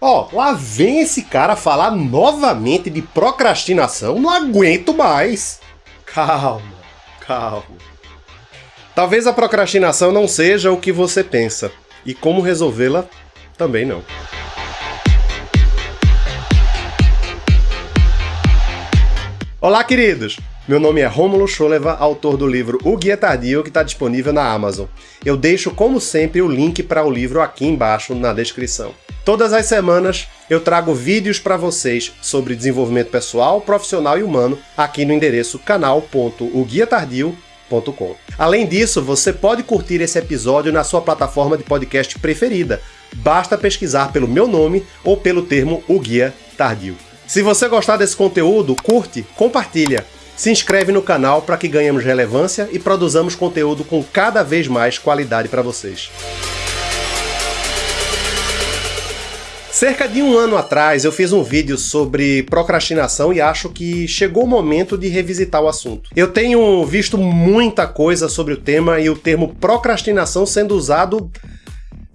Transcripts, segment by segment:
Ó, lá vem esse cara falar novamente de procrastinação, não aguento mais. Calma, calma. Talvez a procrastinação não seja o que você pensa, e como resolvê-la também não. Olá, queridos! Meu nome é Rômulo Choleva, autor do livro O Guia Tardio, que está disponível na Amazon. Eu deixo, como sempre, o link para o livro aqui embaixo na descrição. Todas as semanas eu trago vídeos para vocês sobre desenvolvimento pessoal, profissional e humano aqui no endereço canal.oguiatardio.com. Além disso, você pode curtir esse episódio na sua plataforma de podcast preferida. Basta pesquisar pelo meu nome ou pelo termo O Guia Tardio. Se você gostar desse conteúdo, curte, compartilha. Se inscreve no canal para que ganhemos relevância e produzamos conteúdo com cada vez mais qualidade para vocês. Cerca de um ano atrás eu fiz um vídeo sobre procrastinação e acho que chegou o momento de revisitar o assunto. Eu tenho visto muita coisa sobre o tema e o termo procrastinação sendo usado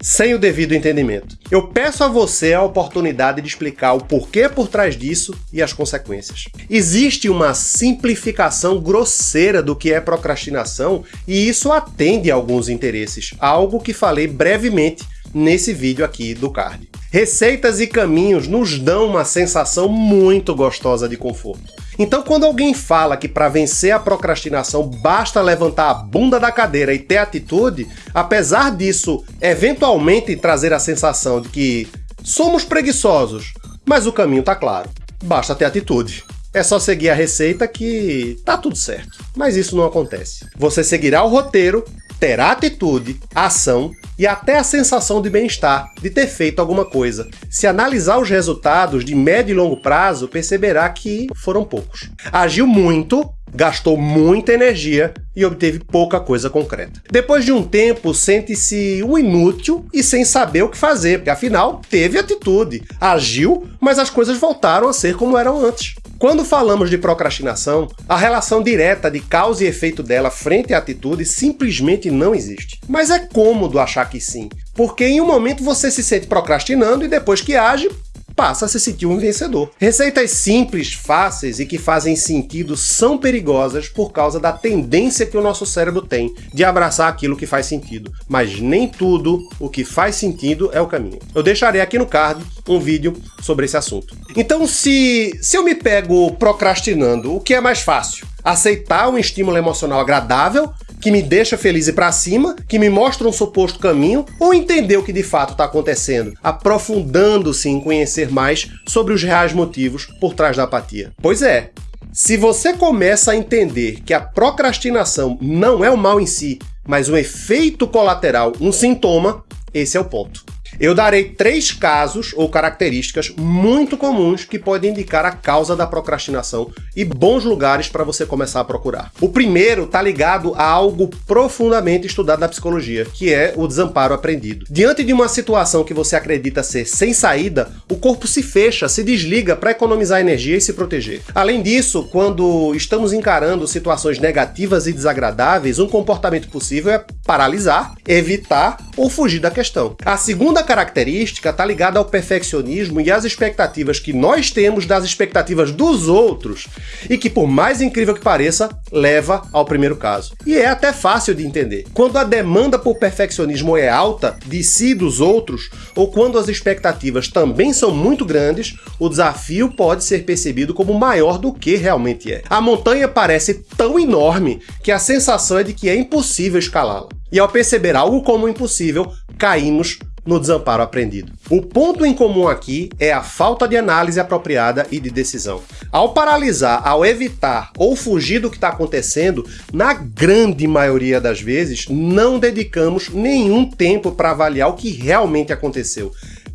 sem o devido entendimento. Eu peço a você a oportunidade de explicar o porquê por trás disso e as consequências. Existe uma simplificação grosseira do que é procrastinação e isso atende a alguns interesses, algo que falei brevemente nesse vídeo aqui do card. Receitas e caminhos nos dão uma sensação muito gostosa de conforto. Então, quando alguém fala que para vencer a procrastinação basta levantar a bunda da cadeira e ter atitude, apesar disso eventualmente trazer a sensação de que somos preguiçosos, mas o caminho está claro. Basta ter atitude. É só seguir a receita que tá tudo certo. Mas isso não acontece. Você seguirá o roteiro, terá atitude, ação e até a sensação de bem-estar, de ter feito alguma coisa. Se analisar os resultados de médio e longo prazo, perceberá que foram poucos. Agiu muito, gastou muita energia e obteve pouca coisa concreta. Depois de um tempo, sente-se um inútil e sem saber o que fazer, porque afinal teve atitude, agiu, mas as coisas voltaram a ser como eram antes. Quando falamos de procrastinação, a relação direta de causa e efeito dela frente à atitude simplesmente não existe. Mas é cômodo achar que sim, porque em um momento você se sente procrastinando e depois que age, passa a se sentir um vencedor. Receitas simples, fáceis e que fazem sentido são perigosas por causa da tendência que o nosso cérebro tem de abraçar aquilo que faz sentido, mas nem tudo o que faz sentido é o caminho. Eu deixarei aqui no card um vídeo sobre esse assunto. Então, se, se eu me pego procrastinando, o que é mais fácil? Aceitar um estímulo emocional agradável que me deixa feliz e para cima, que me mostra um suposto caminho, ou entender o que de fato está acontecendo, aprofundando-se em conhecer mais sobre os reais motivos por trás da apatia. Pois é, se você começa a entender que a procrastinação não é o mal em si, mas um efeito colateral, um sintoma, esse é o ponto. Eu darei três casos ou características muito comuns que podem indicar a causa da procrastinação e bons lugares para você começar a procurar. O primeiro está ligado a algo profundamente estudado na psicologia, que é o desamparo aprendido. Diante de uma situação que você acredita ser sem saída, o corpo se fecha, se desliga para economizar energia e se proteger. Além disso, quando estamos encarando situações negativas e desagradáveis, um comportamento possível é paralisar, evitar ou fugir da questão. A segunda característica está ligada ao perfeccionismo e às expectativas que nós temos das expectativas dos outros e que, por mais incrível que pareça, leva ao primeiro caso. E é até fácil de entender. Quando a demanda por perfeccionismo é alta, de si e dos outros, ou quando as expectativas também são muito grandes, o desafio pode ser percebido como maior do que realmente é. A montanha parece tão enorme que a sensação é de que é impossível escalá-la. E ao perceber algo como impossível, caímos no desamparo aprendido. O ponto em comum aqui é a falta de análise apropriada e de decisão. Ao paralisar, ao evitar ou fugir do que está acontecendo, na grande maioria das vezes, não dedicamos nenhum tempo para avaliar o que realmente aconteceu.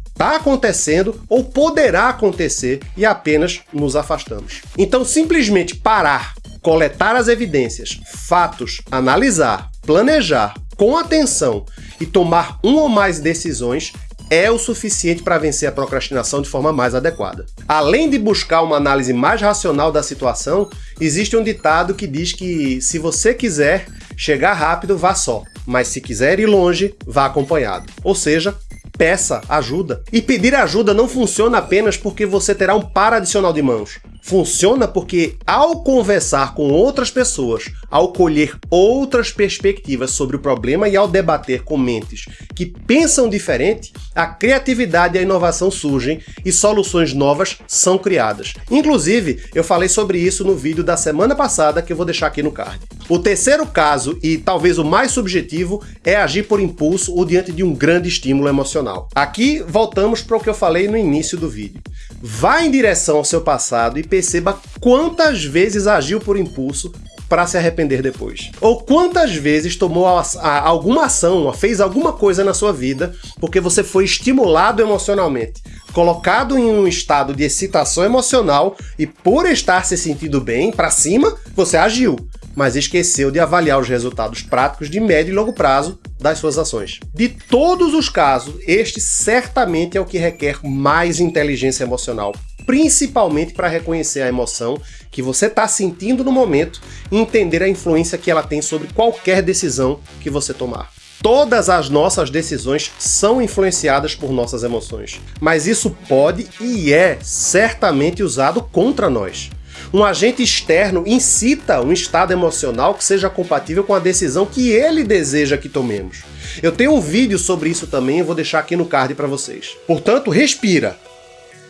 Está acontecendo ou poderá acontecer e apenas nos afastamos. Então, simplesmente parar, coletar as evidências, fatos, analisar, planejar, com atenção e tomar uma ou mais decisões é o suficiente para vencer a procrastinação de forma mais adequada. Além de buscar uma análise mais racional da situação, existe um ditado que diz que se você quiser chegar rápido, vá só, mas se quiser ir longe, vá acompanhado. Ou seja, peça ajuda. E pedir ajuda não funciona apenas porque você terá um par adicional de mãos. Funciona porque, ao conversar com outras pessoas, ao colher outras perspectivas sobre o problema e ao debater com mentes que pensam diferente, a criatividade e a inovação surgem e soluções novas são criadas. Inclusive, eu falei sobre isso no vídeo da semana passada que eu vou deixar aqui no card. O terceiro caso, e talvez o mais subjetivo, é agir por impulso ou diante de um grande estímulo emocional. Aqui voltamos para o que eu falei no início do vídeo. Vá em direção ao seu passado e perceba quantas vezes agiu por impulso para se arrepender depois. Ou quantas vezes tomou a, a, alguma ação, fez alguma coisa na sua vida porque você foi estimulado emocionalmente, colocado em um estado de excitação emocional e por estar se sentindo bem, para cima, você agiu, mas esqueceu de avaliar os resultados práticos de médio e longo prazo das suas ações. De todos os casos, este certamente é o que requer mais inteligência emocional, principalmente para reconhecer a emoção que você está sentindo no momento e entender a influência que ela tem sobre qualquer decisão que você tomar. Todas as nossas decisões são influenciadas por nossas emoções, mas isso pode e é certamente usado contra nós. Um agente externo incita um estado emocional que seja compatível com a decisão que ele deseja que tomemos. Eu tenho um vídeo sobre isso também, eu vou deixar aqui no card para vocês. Portanto, respira,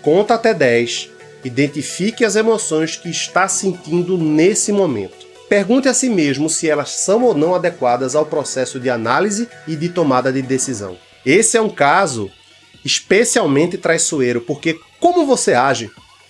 conta até 10, identifique as emoções que está sentindo nesse momento. Pergunte a si mesmo se elas são ou não adequadas ao processo de análise e de tomada de decisão. Esse é um caso especialmente traiçoeiro, porque como você age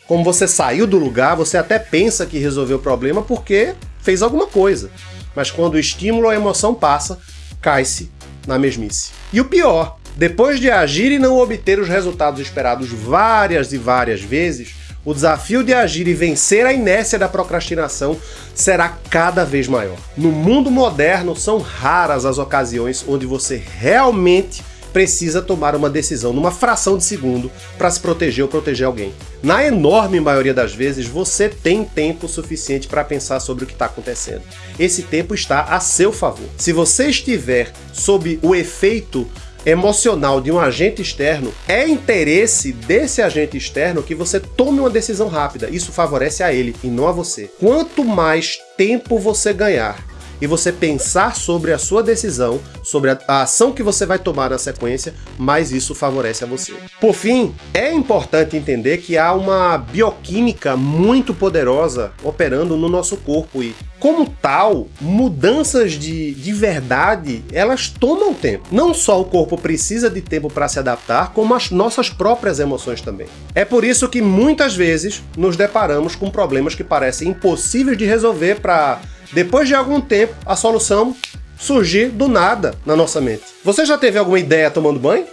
como você saiu do lugar, você até pensa que resolveu o problema porque fez alguma coisa. Mas quando o estímulo ou a emoção passa, cai-se na mesmice. E o pior, depois de agir e não obter os resultados esperados várias e várias vezes, o desafio de agir e vencer a inércia da procrastinação será cada vez maior. No mundo moderno, são raras as ocasiões onde você realmente precisa tomar uma decisão numa fração de segundo para se proteger ou proteger alguém. Na enorme maioria das vezes, você tem tempo suficiente para pensar sobre o que está acontecendo. Esse tempo está a seu favor. Se você estiver sob o efeito emocional de um agente externo, é interesse desse agente externo que você tome uma decisão rápida. Isso favorece a ele e não a você. Quanto mais tempo você ganhar e você pensar sobre a sua decisão, sobre a, a, ação que você vai tomar na sequência, mais isso favorece a você. Por fim, é importante entender que há uma bioquímica muito poderosa operando no nosso corpo e, como tal, mudanças de, de verdade, elas tomam tempo. Não só o corpo precisa de tempo para se adaptar, como as nossas próprias emoções também. É por isso que muitas vezes nos deparamos com problemas que parecem impossíveis de resolver para depois de algum tempo, a solução surgir do nada na nossa mente. Você já teve alguma ideia tomando banho?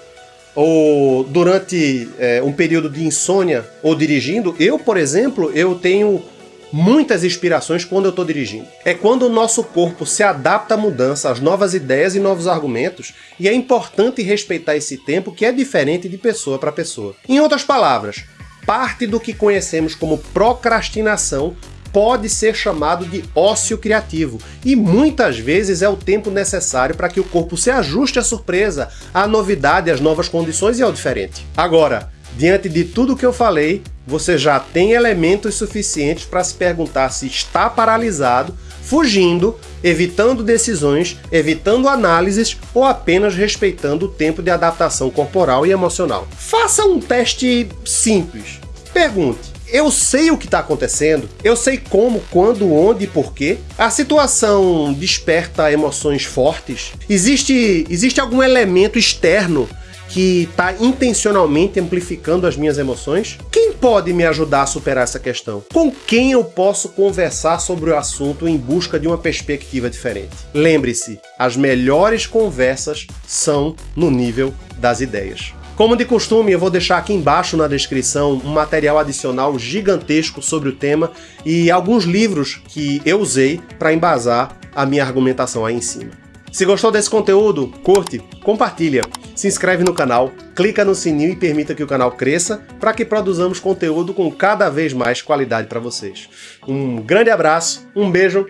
Ou durante é, um período de insônia ou dirigindo? Eu, por exemplo, eu tenho muitas inspirações quando eu estou dirigindo. É quando o nosso corpo se adapta à mudança, às novas ideias e novos argumentos, e é importante respeitar esse tempo que é diferente de pessoa para pessoa. Em outras palavras, parte do que conhecemos como procrastinação pode ser chamado de ócio criativo, e muitas vezes é o tempo necessário para que o corpo se ajuste à surpresa, à novidade, às novas condições e ao diferente. Agora, diante de tudo que eu falei, você já tem elementos suficientes para se perguntar se está paralisado, fugindo, evitando decisões, evitando análises ou apenas respeitando o tempo de adaptação corporal e emocional. Faça um teste simples. Pergunte: eu sei o que está acontecendo, eu sei como, quando, onde e porquê. A situação desperta emoções fortes. Existe, existe algum elemento externo que está intencionalmente amplificando as minhas emoções? Quem pode me ajudar a superar essa questão? Com quem eu posso conversar sobre o assunto em busca de uma perspectiva diferente? Lembre-se, as melhores conversas são no nível das ideias. Como de costume, eu vou deixar aqui embaixo na descrição um material adicional gigantesco sobre o tema e alguns livros que eu usei para embasar a minha argumentação aí em cima. Se gostou desse conteúdo, curte, compartilha, se inscreve no canal, clica no sininho e permita que o canal cresça para que produzamos conteúdo com cada vez mais qualidade para vocês. Um grande abraço, um beijo,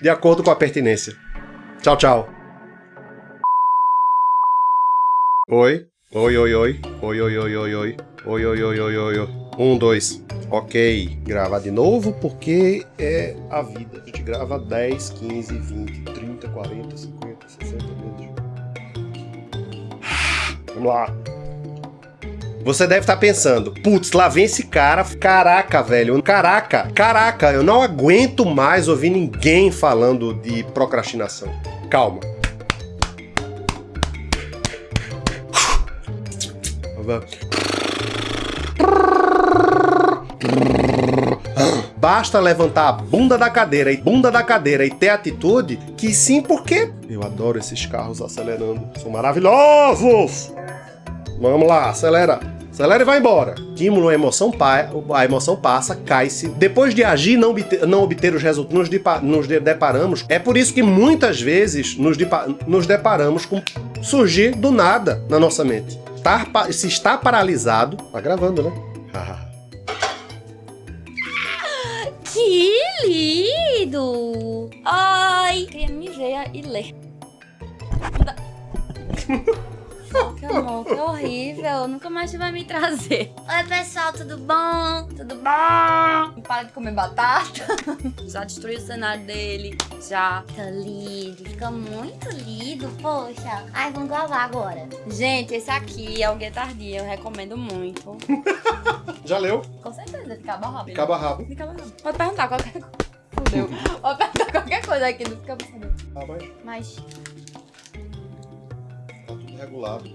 de acordo com a pertinência. Tchau, tchau. Oi. Oi, oi, oi. Oi, oi, oi, oi, oi. Oi, oi, oi, oi, oi, oi. Um, dois. Ok. Gravar de novo porque é a vida. A gente grava 10, 15, 20, 30, 40, 50, 60 vezes. Vamos lá. Você deve estar pensando, putz, lá vem esse cara. Caraca, velho. Caraca, caraca, eu não aguento mais ouvir ninguém falando de procrastinação. Calma. Basta levantar a bunda da cadeira e bunda da cadeira e ter atitude que sim, porque eu adoro esses carros acelerando. São maravilhosos! Vamos lá, acelera. Acelera e vai embora. Estímulo, a emoção, a emoção passa, cai-se. Depois de agir e não obter, não obter os resultados, nos, depa, nos deparamos. É por isso que muitas vezes nos, depa, nos deparamos com surgir do nada na nossa mente. Estar, se está paralisado. Tá gravando, né? que lindo! Ai, queria me ver e ler. Que amor, que horrível. Nunca mais você vai me trazer. Oi, pessoal, tudo bom? Tudo bom? Para de comer batata. Já destruiu o cenário dele. Já. Fica lindo, fica muito lindo, poxa. Ai, vamos gravar agora. Gente, esse aqui é o Guetardia, eu recomendo muito. Já leu? Com certeza, fica rabo. Fica rabo. Fica rabo. Pode perguntar qualquer coisa. Fudeu. Pode perguntar qualquer coisa aqui, não fica sabendo. Ah, mas... Mas regulado.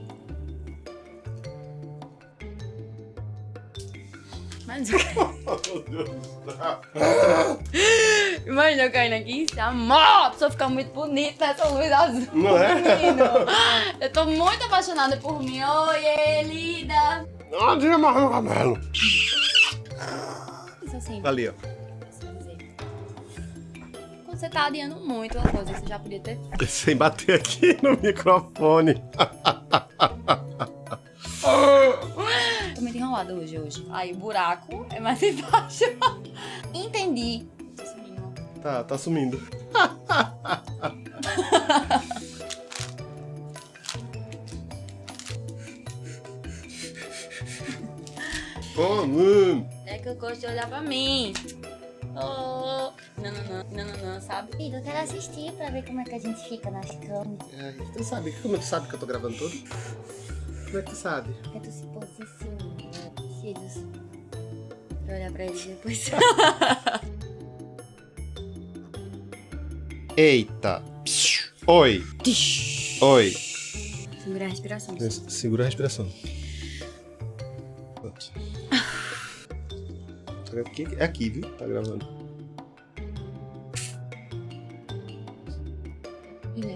Mas Imagina eu caindo aqui em cima. A pessoa fica muito bonita nessa luz azul. Não é? Menino. Eu tô muito apaixonada por mim. Oi, linda. Não, diga mais no cabelo. Isso assim. Ali, ó você tá adiando muito uma coisa, você já podia ter Sem bater aqui no microfone. Tô muito enrolada hoje, hoje. Aí o buraco é mais embaixo. Entendi. Tá sumindo. Tá, tá sumindo. mano. É que eu gosto de olhar pra mim. Oh, sabe? Filho, eu quero assistir pra ver como é que a gente fica nas câmeras. É, tu sabe, como tu sabe que eu tô gravando tudo? Como é que tu sabe? Porque tu se posiciona, filhos. Pra olhar pra eles depois. Eita. Oi. Oi. Segura a respiração. Segura a respiração. Aqui, é aqui, viu? Tá gravando.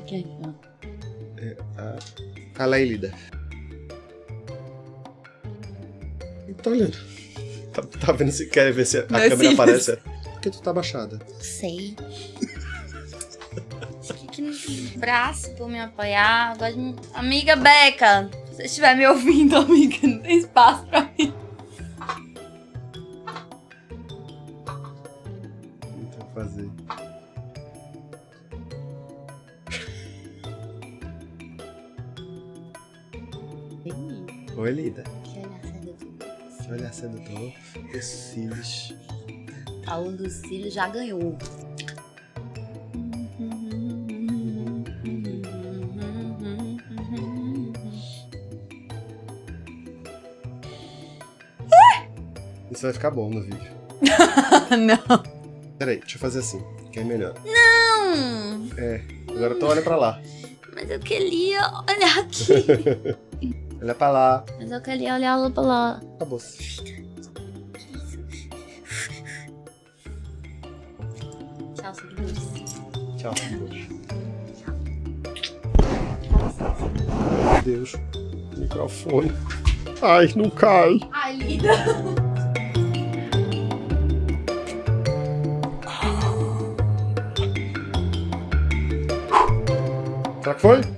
Aqui, ó. É a, a Laílida. Tô olhando. Tá, tá vendo se quer ver se a Não câmera aparece? Por que tu tá baixada? Não sei. que não tem braço pra me apoiar. Gosto de... Amiga Beca, se você estiver me ouvindo, amiga, não tem espaço pra mim. Oi, Lida. Que olhar sedutor. Que olhar sedutor. Os cílios. Um dos cílios já ganhou. Isso vai ficar bom no vídeo. Não. Peraí, deixa eu fazer assim, que é melhor. Não! É, agora tu olha pra lá. Mas eu queria olhar aqui. olha pra lá. Mas eu queria olhar pra lá. Acabou. Tchau, seguidores. Tchau, seguidores. Meu Deus, microfone. Ai, não cai. Ai, linda. Será que foi?